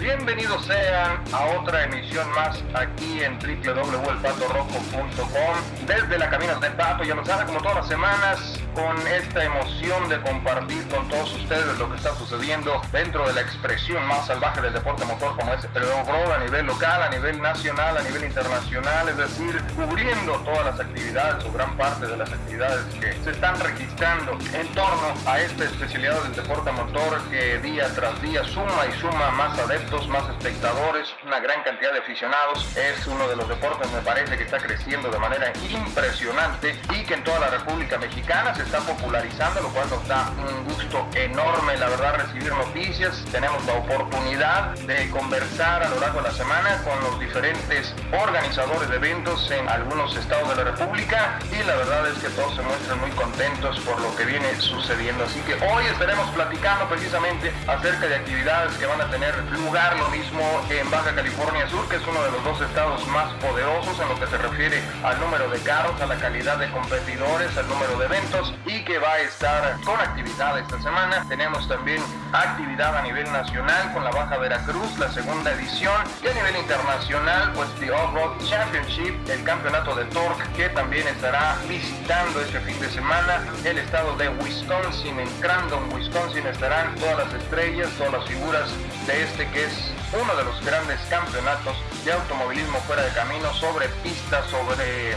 bienvenidos sean a otra emisión más aquí en www.elpatorrojo.com desde la Caminos del Pato, ya lo saben, como todas las semanas, con esta emoción de compartir con todos ustedes lo que está sucediendo dentro de la expresión más salvaje del deporte motor como es el off-road a nivel local, a nivel nacional, a nivel internacional, es decir, cubriendo todas las actividades o gran parte de las actividades que se están registrando en torno a esta especialidad del deporte motor que día tras día suma y suma más adeptos, más espectadores, una gran cantidad de aficionados. Es uno de los deportes, me parece, que está creciendo de manera impresionante y que en toda la República Mexicana está popularizando, lo cual nos da un gusto enorme, la verdad, recibir noticias. Tenemos la oportunidad de conversar a lo largo de la semana con los diferentes organizadores de eventos en algunos estados de la República y la verdad es que todos se muestran muy contentos por lo que viene sucediendo. Así que hoy estaremos platicando precisamente acerca de actividades que van a tener lugar lo mismo en Baja California Sur, que es uno de los dos estados más poderosos en lo que se refiere al número de carros, a la calidad de competidores, al número de eventos y que va a estar con actividad esta semana. Tenemos también actividad a nivel nacional con la Baja Veracruz, la segunda edición, y a nivel internacional, pues The Off-Road Championship, el campeonato de Torque, que también estará visitando este fin de semana el estado de Wisconsin, en Crandon, Wisconsin, estarán todas las estrellas, todas las figuras de este que es uno de los grandes campeonatos de automovilismo fuera de camino sobre pistas, sobre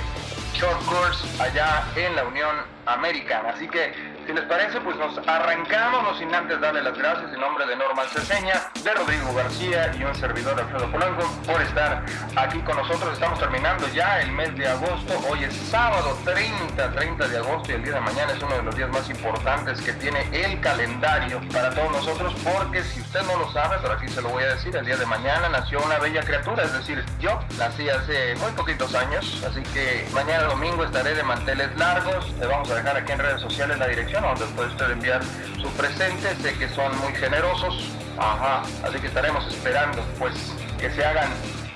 short course allá en la Unión Americana. Así que si les parece, pues nos arrancamos, no sin antes darle las gracias en nombre de Norman Ceseña, de Rodrigo García y un servidor Alfredo Polanco por estar aquí con nosotros. Estamos terminando ya el mes de agosto. Hoy es sábado 30, 30 de agosto y el día de mañana es uno de los días más importantes que tiene el calendario para todos nosotros porque si usted no lo sabe, pero aquí se lo voy a decir, el día de mañana nació una bella criatura, es decir, yo nací hace muy poquitos años, así que mañana domingo estaré de manteles largos. Le vamos a dejar aquí en redes sociales la dirección donde puede usted enviar su presente. Sé que son muy generosos. Ajá. Así que estaremos esperando pues que se hagan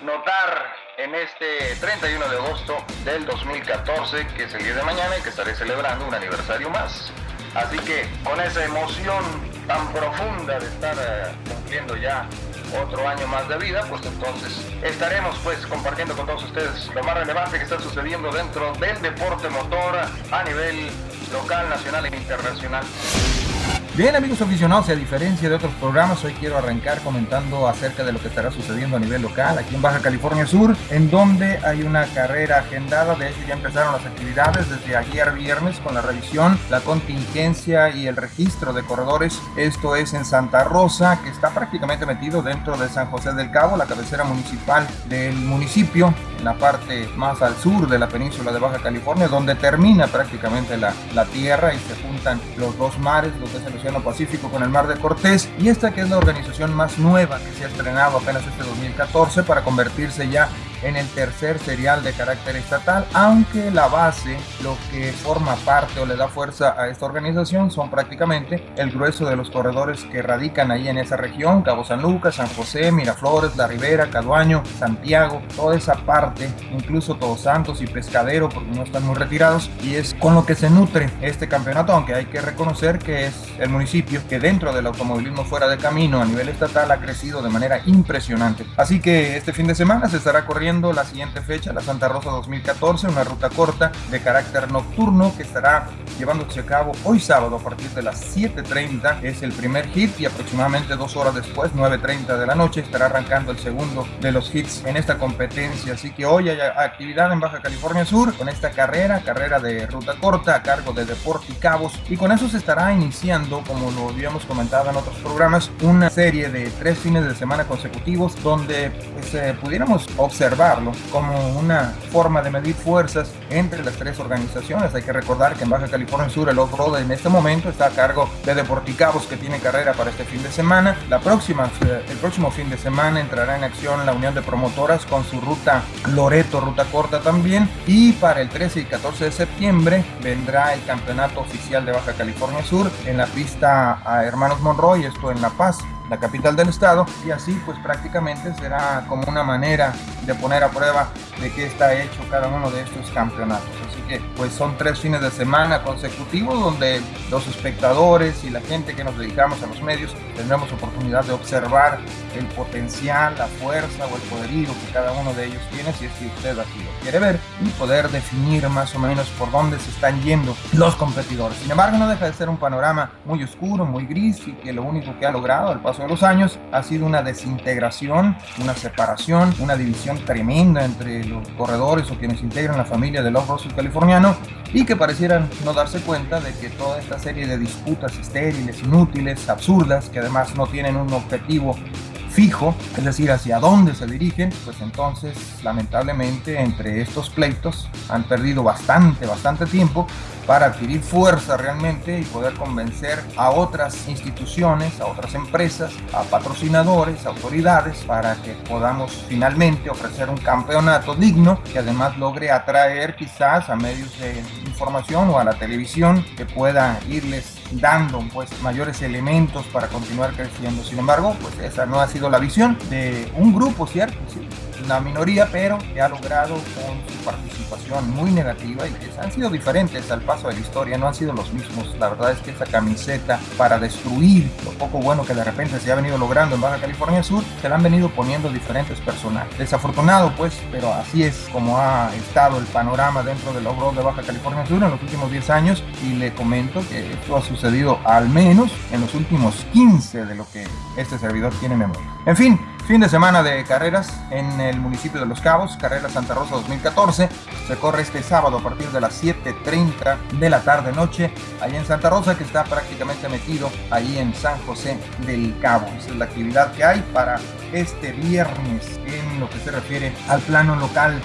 notar en este 31 de agosto del 2014, que es el día de mañana y que estaré celebrando un aniversario más. Así que con esa emoción tan profunda de estar eh, cumpliendo ya otro año más de vida, pues entonces estaremos pues compartiendo con todos ustedes lo más relevante que está sucediendo dentro del deporte motor a nivel local, nacional e internacional. Bien amigos aficionados, y a diferencia de otros programas, hoy quiero arrancar comentando acerca de lo que estará sucediendo a nivel local, aquí en Baja California Sur, en donde hay una carrera agendada, de hecho ya empezaron las actividades desde ayer viernes con la revisión, la contingencia y el registro de corredores, esto es en Santa Rosa, que está prácticamente metido dentro de San José del Cabo, la cabecera municipal del municipio, en la parte más al sur de la península de Baja California, donde termina prácticamente la, la tierra y se juntan los dos mares, lo que es el Océano Pacífico con el Mar de Cortés, y esta que es la organización más nueva que se ha estrenado apenas este 2014 para convertirse ya en el tercer serial de carácter estatal, aunque la base, lo que forma parte o le da fuerza a esta organización son prácticamente el grueso de los corredores que radican ahí en esa región, Cabo San Lucas, San José, Miraflores, La Ribera, Caduaño, Santiago, toda esa parte, incluso Todos Santos y Pescadero, porque no están muy retirados, y es con lo que se nutre este campeonato, aunque hay que reconocer que es el municipio que dentro del automovilismo fuera de camino a nivel estatal ha crecido de manera impresionante. Así que este fin de semana se estará corriendo la siguiente fecha, la Santa Rosa 2014, una ruta corta de carácter nocturno que estará llevándose a cabo hoy sábado a partir de las 7.30. Es el primer hit y aproximadamente dos horas después, 9.30 de la noche, estará arrancando el segundo de los hits en esta competencia. Así que hoy hay actividad en Baja California Sur con esta carrera, carrera de ruta corta a cargo de Deporte y Cabos. Y con eso se estará iniciando, como lo habíamos comentado en otros programas, una serie de tres fines de semana consecutivos donde pues, eh, pudiéramos observar como una forma de medir fuerzas entre las tres organizaciones. Hay que recordar que en Baja California Sur el off-road en este momento está a cargo de Deporticabos que tiene carrera para este fin de semana. La próxima, eh, el próximo fin de semana entrará en acción la Unión de Promotoras con su ruta Loreto, ruta corta también. Y para el 13 y 14 de septiembre vendrá el campeonato oficial de Baja California Sur en la pista a Hermanos Monroy, esto en La Paz la capital del estado, y así pues prácticamente será como una manera de poner a prueba de qué está hecho cada uno de estos campeonatos. Así que pues son tres fines de semana consecutivos donde los espectadores y la gente que nos dedicamos a los medios tendremos oportunidad de observar el potencial, la fuerza o el poderío que cada uno de ellos tiene, si es que usted así lo quiere ver, y poder definir más o menos por dónde se están yendo los competidores. Sin embargo, no deja de ser un panorama muy oscuro, muy gris, y que lo único que ha logrado al paso de los años ha sido una desintegración, una separación, una división tremenda entre los corredores o quienes integran la familia del off-road californiano y que parecieran no darse cuenta de que toda esta serie de disputas estériles, inútiles, absurdas, que además no tienen un objetivo fijo, es decir, hacia dónde se dirigen, pues entonces lamentablemente entre estos pleitos han perdido bastante, bastante tiempo para adquirir fuerza realmente y poder convencer a otras instituciones, a otras empresas, a patrocinadores, autoridades, para que podamos finalmente ofrecer un campeonato digno que además logre atraer quizás a medios de información o a la televisión que pueda irles dando pues mayores elementos para continuar creciendo. Sin embargo, pues esa no ha sido la visión de un grupo, ¿cierto? Una minoría, pero que ha logrado con su participación muy negativa y que han sido diferentes al paso de la historia, no han sido los mismos. La verdad es que esa camiseta para destruir lo poco bueno que de repente se ha venido logrando en Baja California Sur, se la han venido poniendo diferentes personajes. Desafortunado pues, pero así es como ha estado el panorama dentro del logro de Baja California Sur en los últimos 10 años y le comento que esto ha sucedido al menos en los últimos 15 de lo que este servidor tiene memoria. En fin, Fin de semana de carreras en el municipio de Los Cabos, Carrera Santa Rosa 2014. Se corre este sábado a partir de las 7.30 de la tarde noche, ahí en Santa Rosa, que está prácticamente metido ahí en San José del Cabo. Esa es la actividad que hay para este viernes en lo que se refiere al plano local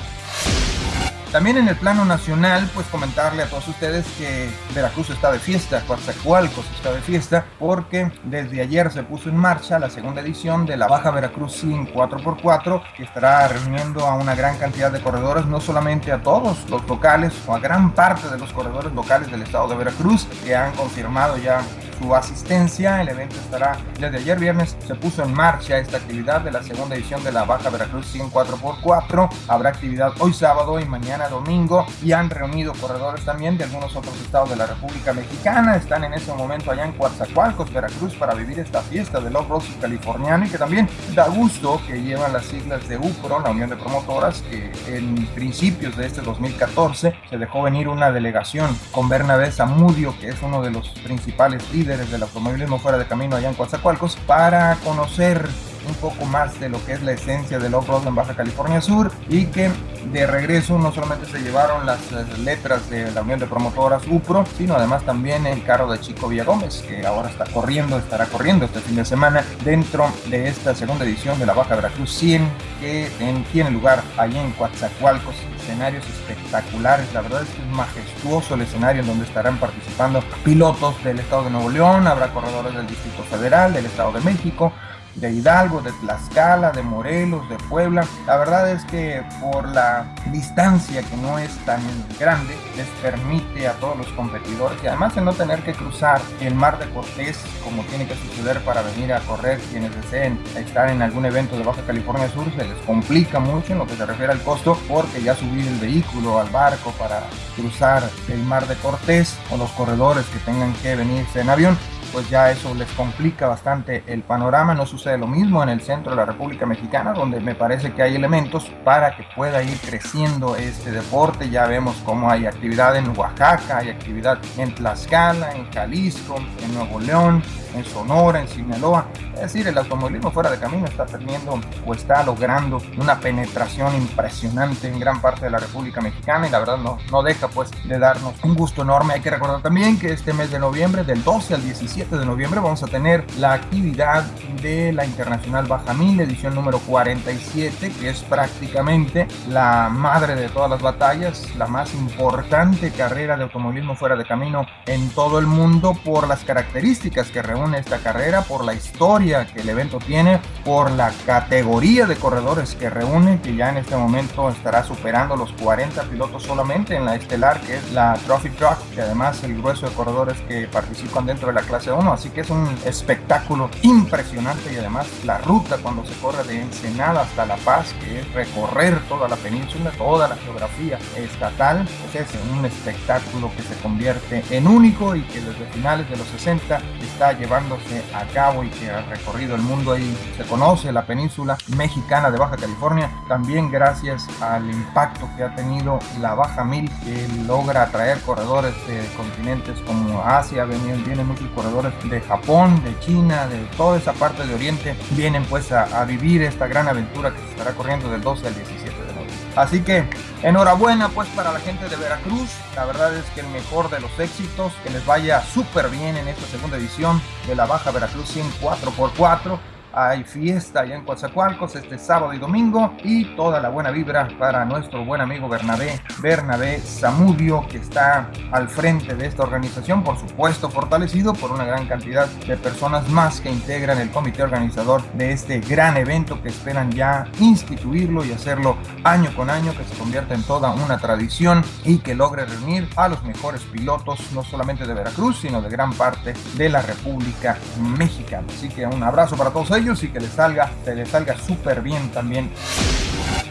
también en el plano nacional, pues comentarle a todos ustedes que Veracruz está de fiesta, Coatzacoalcos está de fiesta, porque desde ayer se puso en marcha la segunda edición de la Baja Veracruz Sin 4x4, que estará reuniendo a una gran cantidad de corredores, no solamente a todos los locales, o a gran parte de los corredores locales del estado de Veracruz, que han confirmado ya su asistencia. El evento estará desde ayer viernes. Se puso en marcha esta actividad de la segunda edición de la Baja Veracruz 100 4x4. Habrá actividad hoy sábado y mañana domingo y han reunido corredores también de algunos otros estados de la República Mexicana. Están en ese momento allá en Coatzacoalcos, Veracruz, para vivir esta fiesta del off-road californiano y que también da gusto que llevan las siglas de UPRO, la Unión de Promotoras, que en principios de este 2014 se dejó venir una delegación con Bernabé Zamudio, que es uno de los principales líderes del automovilismo fuera de camino allá en Coatzacoalcos para conocer un poco más de lo que es la esencia del off-road en Baja California Sur y que de regreso no solamente se llevaron las letras de la Unión de Promotoras UPRO, sino además también el carro de Chico Villagómez, que ahora está corriendo, estará corriendo este fin de semana dentro de esta segunda edición de la Baja Veracruz 100, que tiene lugar allí en Coatzacoalcos escenarios espectaculares. La verdad es que es majestuoso el escenario en donde estarán participando pilotos del estado de Nuevo León, habrá corredores del Distrito Federal, del estado de México, de Hidalgo, de Tlaxcala, de Morelos, de Puebla. La verdad es que por la distancia que no es tan grande, les permite a todos los competidores y además de no tener que cruzar el mar de Cortés como tiene que suceder para venir a correr quienes deseen estar en algún evento de Baja California Sur, se les complica mucho en lo que se refiere al costo porque ya subir el vehículo al barco para cruzar el mar de Cortés o los corredores que tengan que venirse en avión pues ya eso les complica bastante el panorama. No sucede lo mismo en el centro de la República Mexicana, donde me parece que hay elementos para que pueda ir creciendo este deporte. Ya vemos cómo hay actividad en Oaxaca, hay actividad en Tlaxcala, en Jalisco, en Nuevo León, en Sonora, en Sinaloa. Es decir, el automovilismo fuera de camino está teniendo o está logrando una penetración impresionante en gran parte de la República Mexicana y la verdad no, no deja pues de darnos un gusto enorme. Hay que recordar también que este mes de noviembre, del 12 al 17 de noviembre, vamos a tener la actividad de la Internacional Baja Mil, edición número 47, que es prácticamente la madre de todas las batallas, la más importante carrera de automovilismo fuera de camino en todo el mundo por las características que reúne reúne esta carrera, por la historia que el evento tiene, por la categoría de corredores que reúne, que ya en este momento estará superando los 40 pilotos solamente en la estelar, que es la Trophy Truck, y además el grueso de corredores que participan dentro de la clase 1, así que es un espectáculo impresionante y además la ruta cuando se corre de Ensenada hasta La Paz, que es recorrer toda la península, toda la geografía estatal, pues es un espectáculo que se convierte en único y que desde finales de los 60 está llevándose a cabo y que ha recorrido el mundo y se conoce la península mexicana de Baja California, también gracias al impacto que ha tenido la Baja Mil, que logra atraer corredores de continentes como Asia, vienen, vienen muchos corredores de Japón, de China, de toda esa parte de Oriente, vienen pues a, a vivir esta gran aventura que se estará corriendo del 12 al 17 de noviembre. Así que enhorabuena pues para la gente de Veracruz, la verdad es que el mejor de los éxitos, que les vaya súper bien en esta segunda edición de la Baja Veracruz 100 4x4 hay fiesta allá en Coatzacoalcos este sábado y domingo y toda la buena vibra para nuestro buen amigo Bernabé, Bernabé Zamudio, que está al frente de esta organización, por supuesto fortalecido por una gran cantidad de personas más que integran el comité organizador de este gran evento que esperan ya instituirlo y hacerlo año con año, que se convierta en toda una tradición y que logre reunir a los mejores pilotos, no solamente de Veracruz, sino de gran parte de la República Mexicana. Así que un abrazo para todos y que les salga, que les salga súper bien también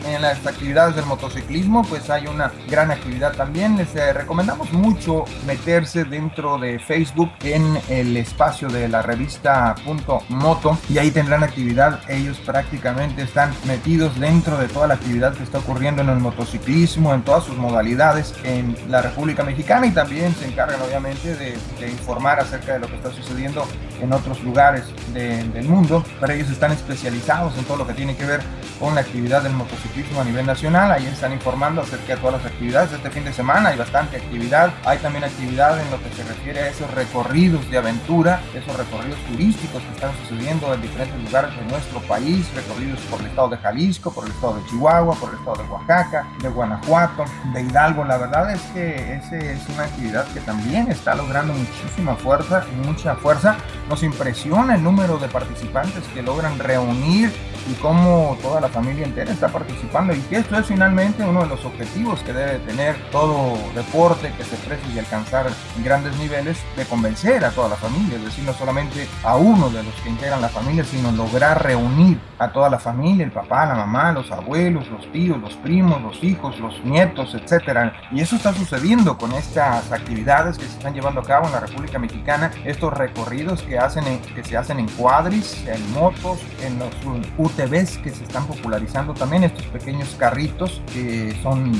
en las actividades del motociclismo pues hay una gran actividad también. Les eh, recomendamos mucho meterse dentro de Facebook en el espacio de la revista Punto Moto y ahí tendrán actividad. Ellos prácticamente están metidos dentro de toda la actividad que está ocurriendo en el motociclismo en todas sus modalidades en la República Mexicana y también se encargan obviamente de, informar acerca de lo que está sucediendo en otros lugares de, del mundo. Pero ellos están especializados en todo lo que tiene que ver con la actividad del motociclismo a nivel nacional. Ahí están informando acerca de todas las actividades. Este fin de semana hay bastante actividad. Hay también actividad en lo que se refiere a esos recorridos de aventura, esos recorridos turísticos que están sucediendo en diferentes lugares de nuestro país, recorridos por el estado de Jalisco, por el estado de Chihuahua, por el estado de Oaxaca, de Guanajuato, de Hidalgo. La verdad es que ese es una actividad que también está logrando muchísima fuerza mucha fuerza. Nos impresiona el número de participantes que logran reunir y cómo toda la familia entera está participando y que esto es finalmente uno de los objetivos que debe tener todo deporte que se precie y alcanzar grandes niveles de convencer a toda la familia, es decir, no solamente a uno de los que integran la familia, sino lograr reunir a toda la familia, el papá, la mamá, los abuelos, los tíos, los primos, los hijos, los nietos, etcétera. Y eso está sucediendo con estas actividades que se están llevando a cabo en la República Mexicana, estos recorridos que hacen en, que se hacen en cuadris, en motos, en los UTVs que se están popularizando también, estos pequeños carritos que son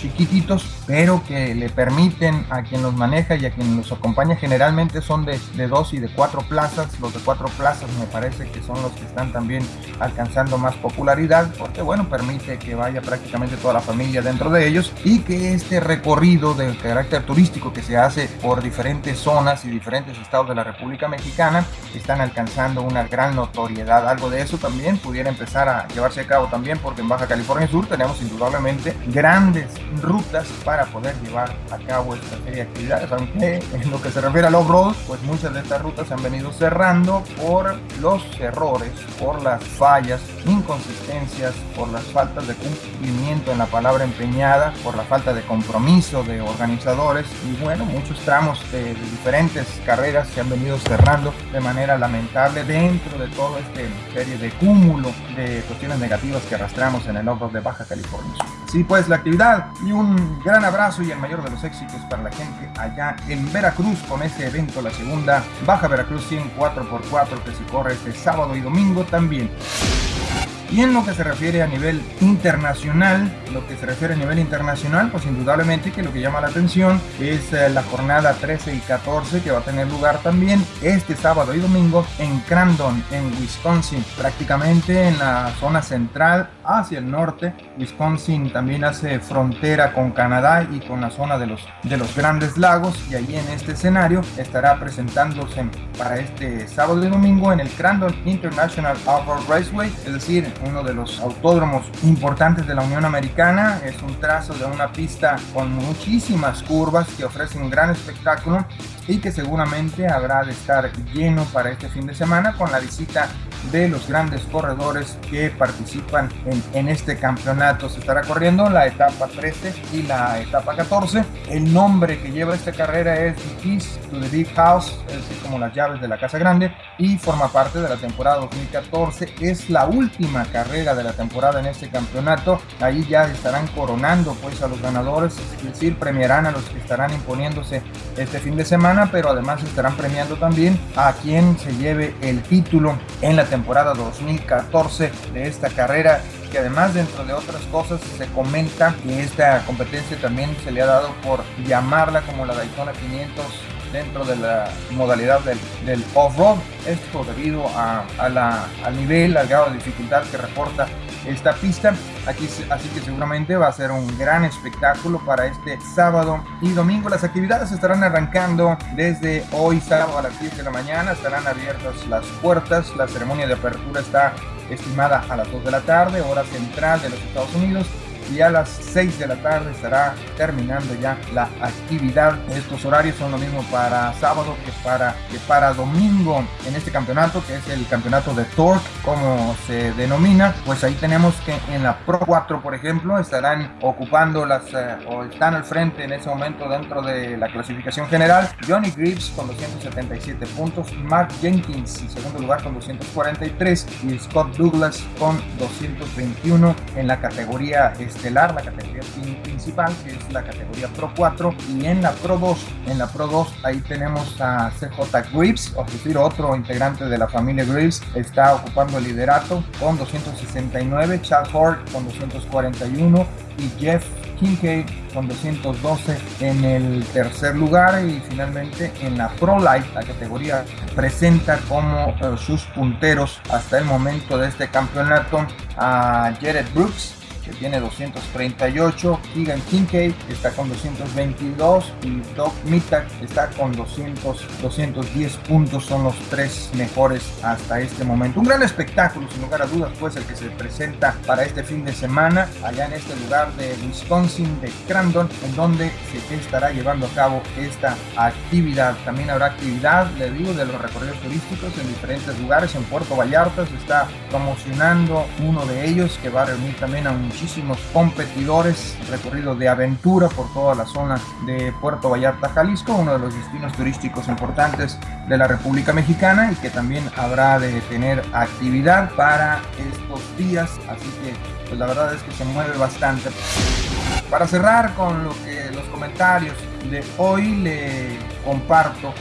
chiquititos, pero que le permiten a quien los maneja y a quien los acompaña, generalmente son de, de dos y de cuatro plazas. Los de cuatro plazas me parece que son los que están también alcanzando más popularidad, porque bueno, permite que vaya prácticamente toda la familia dentro de ellos y que este recorrido de carácter turístico que se hace por diferentes zonas y diferentes estados de la República Mexicana están alcanzando una gran notoriedad. Algo de eso también pudiera empezar a llevarse a cabo también porque en Baja California Sur tenemos indudablemente grandes rutas para poder llevar a cabo esta serie de actividades, aunque en lo que se refiere al off-road, pues muchas de estas rutas se han venido cerrando por los errores, por las fallas, inconsistencias, por las faltas de cumplimiento en la palabra empeñada, por la falta de compromiso de organizadores y bueno, muchos tramos de, de diferentes carreras se han venido cerrando de manera lamentable dentro de toda esta serie de cúmulo de cuestiones negativas que arrastramos en el off-road de Baja California Sur. Sí, pues la actividad y un gran abrazo y el mayor de los éxitos para la gente allá en Veracruz con este evento, la segunda Baja Veracruz 100 4x4 que se corre este sábado y domingo también. Y en lo que se refiere a nivel internacional, lo que se refiere a nivel internacional, pues indudablemente que lo que llama la atención es eh, la jornada 13 y 14 que va a tener lugar también este sábado y domingo en Crandon, en Wisconsin, prácticamente en la zona central hacia el norte. Wisconsin también hace frontera con Canadá y con la zona de los, de los grandes lagos y allí en este escenario estará presentándose para este sábado y domingo en el Crandon International Off-Road Raceway, es decir, uno de los autódromos importantes de la Unión Americana. Es un trazo de una pista con muchísimas curvas que ofrece un gran espectáculo y que seguramente habrá de estar lleno para este fin de semana con la visita de los grandes corredores que participan en, en, este campeonato. Se estará corriendo la etapa 13 y la etapa 14. El nombre que lleva esta carrera es The Keys to the Big House, es decir, como las llaves de la Casa Grande, y forma parte de la temporada 2014. Es la última carrera de la temporada en este campeonato. Ahí ya estarán coronando pues a los ganadores, es decir, premiarán a los que estarán imponiéndose este fin de semana, pero además estarán premiando también a quien se lleve el título en la temporada 2014 de esta carrera que además dentro de otras cosas se comenta que esta competencia también se le ha dado por llamarla como la Daytona 500 dentro de la modalidad del, del off-road, esto debido a, a la, al nivel, al grado de dificultad que reporta esta pista. Aquí, así que seguramente va a ser un gran espectáculo para este sábado y domingo. Las actividades estarán arrancando desde hoy sábado a las 10 de la mañana. Estarán abiertas las puertas. La ceremonia de apertura está estimada a las 2 de la tarde, hora central de los Estados Unidos y a las 6 de la tarde estará terminando ya la actividad. Estos horarios son lo mismo para sábado que para, que para domingo en este campeonato, que es el campeonato de Torque, como se denomina. Pues ahí tenemos que en la Pro 4, por ejemplo, estarán ocupando las eh, o están al frente en ese momento dentro de la clasificación general. Johnny Greaves con 277 puntos, Mark Jenkins en segundo lugar con 243 y Scott Douglas con 221 en la categoría estelar, la categoría principal, que es la categoría Pro 4, y en la Pro 2, en la Pro 2 ahí tenemos a CJ Greaves, es decir, otro integrante de la familia Greaves, está ocupando el liderato con 269, Chad Hort con 241 y Jeff Kincaid con 212 en el tercer lugar y finalmente en la Pro Light la categoría presenta como uh, sus punteros hasta el momento de este campeonato a Jared Brooks tiene 238, Keegan Kincaid está con 222 y Doc Mittag está con 200, 210 puntos, son los tres mejores hasta este momento. Un gran espectáculo, sin lugar a dudas, pues el que se presenta para este fin de semana allá en este lugar de Wisconsin, de Crandon, en donde se estará llevando a cabo esta actividad. También habrá actividad, le digo, de los recorridos turísticos en diferentes lugares. En Puerto Vallarta se está promocionando uno de ellos que va a reunir también a un muchísimos competidores, recorrido de aventura por toda la zona de Puerto Vallarta, Jalisco, uno de los destinos turísticos importantes de la República Mexicana y que también habrá de tener actividad para estos días, así que pues la verdad es que se mueve bastante. Para cerrar con lo que los comentarios de hoy le comparto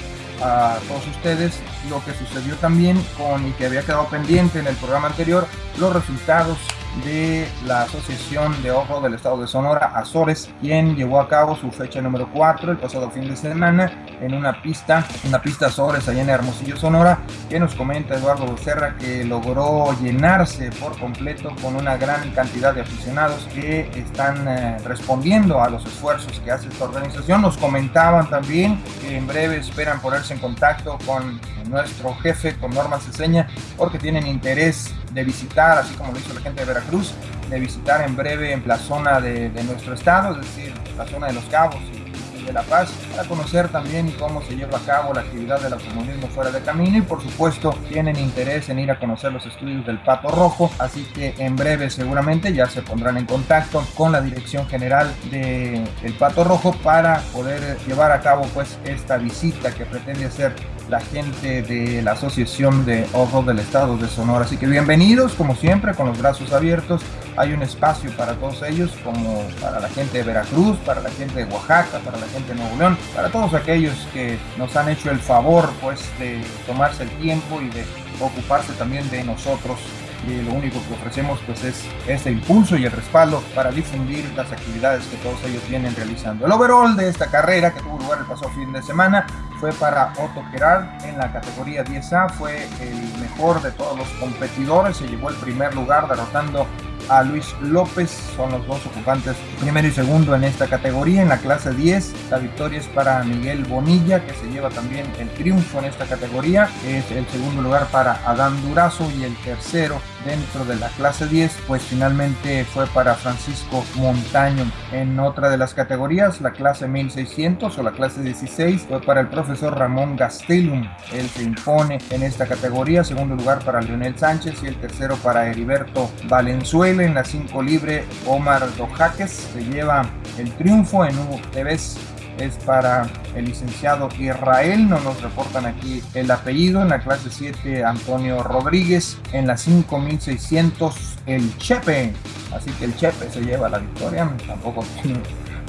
a todos ustedes lo que sucedió también con y que había quedado pendiente en el programa anterior, los resultados de la Asociación de Ojo del Estado de Sonora, Azores, quien llevó a cabo su fecha número 4 el pasado fin de semana en una pista, una pista Azores allá en Hermosillo, Sonora, que nos comenta Eduardo Becerra que logró llenarse por completo con una gran cantidad de aficionados que están eh, respondiendo a los esfuerzos que hace esta organización. Nos comentaban también que en breve esperan ponerse en contacto con nuestro jefe, con Norma Ceseña, porque tienen interés de visitar, así como lo hizo la gente de Veracruz, de visitar en breve en la zona de, de nuestro estado, es decir, la zona de Los Cabos y, de La Paz, para conocer también cómo se lleva a cabo la actividad del automovilismo fuera de camino. Y por supuesto tienen interés en ir a conocer los estudios del Pato Rojo, así que en breve seguramente ya se pondrán en contacto con la dirección general del el Pato Rojo para poder llevar a cabo pues esta visita que pretende hacer la gente de la Asociación de Ojos del Estado de Sonora. Así que bienvenidos, como siempre, con los brazos abiertos. Hay un espacio para todos ellos, como para la gente de Veracruz, para la gente de Oaxaca, para la gente de Nuevo León, para todos aquellos que nos han hecho el favor, pues, de tomarse el tiempo y de ocuparse también de nosotros y lo único que ofrecemos pues es este impulso y el respaldo para difundir las actividades que todos ellos vienen realizando. El overall de esta carrera que tuvo lugar el pasado fin de semana fue para Otto Gerard en la categoría 10A, fue el mejor de todos los competidores, se llevó el primer lugar derrotando a Luis López, son los dos ocupantes primero y segundo en esta categoría. En la clase 10, la victoria es para Miguel Bonilla, que se lleva también el triunfo en esta categoría. Es el segundo lugar para Adán Durazo y el tercero dentro de la clase 10, pues finalmente fue para Francisco Montaño. En otra de las categorías, la clase 1600 o la clase 16, fue para el profesor Ramón Gastelum. Él se impone en esta categoría, segundo lugar para Leonel Sánchez y el tercero para Heriberto Valenzuela. En la 5 libre, Omar Dojaques se lleva el triunfo en UTVs es para el licenciado Israel, no nos reportan aquí el apellido, en la clase 7 Antonio Rodríguez, en la 5600 el Chepe, así que el Chepe se lleva la victoria, tampoco tiene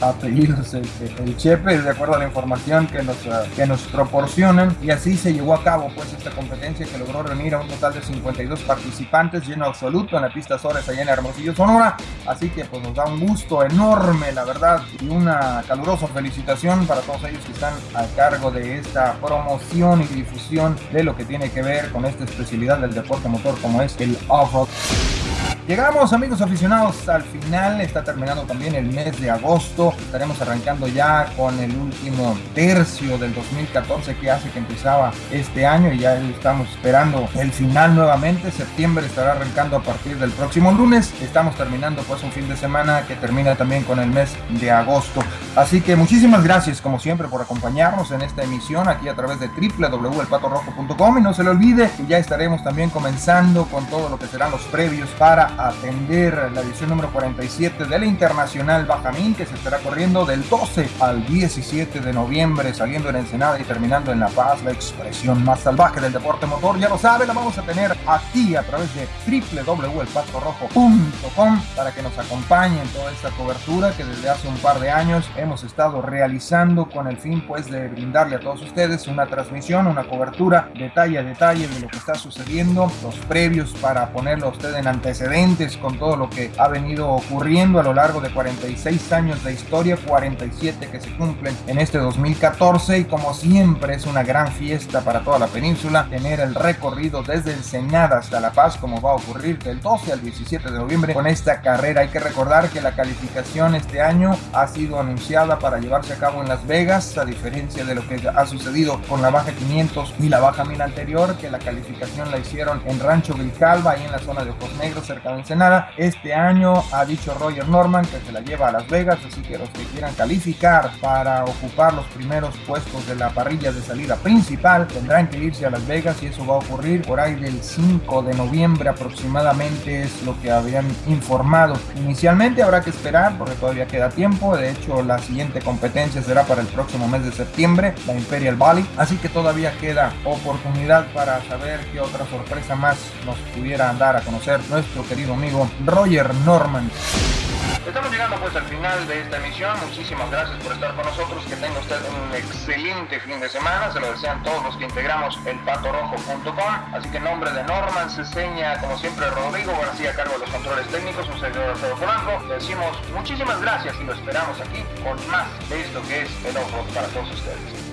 apellidos el, el Chepe, de acuerdo a la información que nos, uh, que nos proporcionan. Y así se llevó a cabo pues esta competencia que logró reunir a un total de 52 participantes, lleno absoluto en la pista Sores allá en Hermosillo, Sonora. Así que pues nos da un gusto enorme, la verdad, y una calurosa felicitación para todos ellos que están a cargo de esta promoción y difusión de lo que tiene que ver con esta especialidad del deporte motor como es el off-road. Llegamos amigos aficionados al final, está terminando también el mes de agosto, estaremos arrancando ya con el último tercio del 2014 que hace que empezaba este año y ya estamos esperando el final nuevamente, septiembre estará arrancando a partir del próximo lunes, estamos terminando pues un fin de semana que termina también con el mes de agosto, así que muchísimas gracias como siempre por acompañarnos en esta emisión aquí a través de www.elpatorrojo.com y no se le olvide que ya estaremos también comenzando con todo lo que serán los previos para atender la edición número 47 de la Internacional Bajamín que se estará corriendo del 12 al 17 de noviembre saliendo en Ensenada y terminando en La Paz, la expresión más salvaje del deporte motor. Ya lo sabe, la vamos a tener aquí a través de www.elpatrorojo.com para que nos acompañen en toda esta cobertura que desde hace un par de años hemos estado realizando con el fin pues de brindarle a todos ustedes una transmisión, una cobertura detalle a detalle de lo que está sucediendo, los previos para ponerlo a usted en antecedentes con todo lo que ha venido ocurriendo a lo largo de 46 años de historia, 47 que se cumplen en este 2014 y como siempre es una gran fiesta para toda la península tener el recorrido desde Ensenada hasta La Paz como va a ocurrir del 12 al 17 de noviembre con esta carrera. Hay que recordar que la calificación este año ha sido anunciada para llevarse a cabo en Las Vegas, a diferencia de lo que ha sucedido con la Baja 500 y la Baja 1000 anterior, que la calificación la hicieron en Rancho Vilcalba, ahí en la zona de Ojos Negros, cerca Ensenada. Este año ha dicho Roger Norman que se la lleva a Las Vegas, así que los que quieran calificar para ocupar los primeros puestos de la parrilla de salida principal tendrán que irse a Las Vegas y eso va a ocurrir por ahí del 5 de noviembre aproximadamente es lo que habían informado. Inicialmente habrá que esperar porque todavía queda tiempo, de hecho la siguiente competencia será para el próximo mes de septiembre, la Imperial Valley, así que todavía queda oportunidad para saber qué otra sorpresa más nos pudiera dar a conocer nuestro querido amigo Roger Norman. Estamos llegando pues al final de esta emisión. Muchísimas gracias por estar con nosotros. Que tenga usted un excelente fin de semana. Se lo desean todos los que integramos el patorojo.com. Así que en nombre de Norman se seña como siempre Rodrigo García a cargo de los controles técnicos, un servidor Alfredo Polanco. Le decimos muchísimas gracias y lo esperamos aquí con más de esto que es el ojo para todos ustedes.